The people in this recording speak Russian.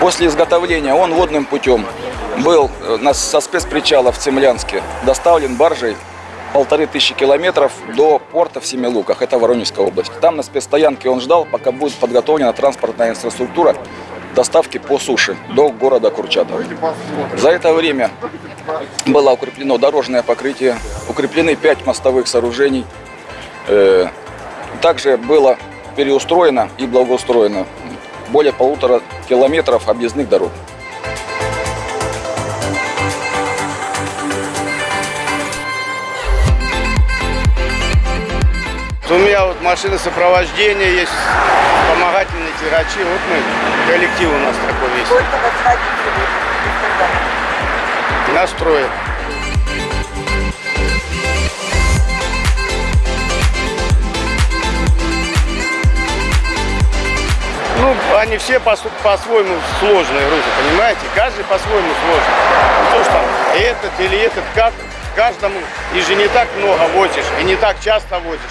После изготовления он водным путем был э, со спецпричала в Цемлянске доставлен баржей полторы тысячи километров до порта в Семилуках, это Воронежская область. Там на спецстоянке он ждал, пока будет подготовлена транспортная инфраструктура доставки по суше до города Курчатова. За это время было укреплено дорожное покрытие, укреплены пять мостовых сооружений. Э, Также было переустроено и благоустроено более полутора километров объездных дорог. У меня вот машина сопровождения есть, помогательные тягачи. Вот мы, коллектив у нас такой весь. Сколько вас водителей. они все по-своему по сложные грузы, понимаете? Каждый по-своему сложный. Ну, Потому что этот или этот, как каждому, и же не так много возишь, и не так часто возишь.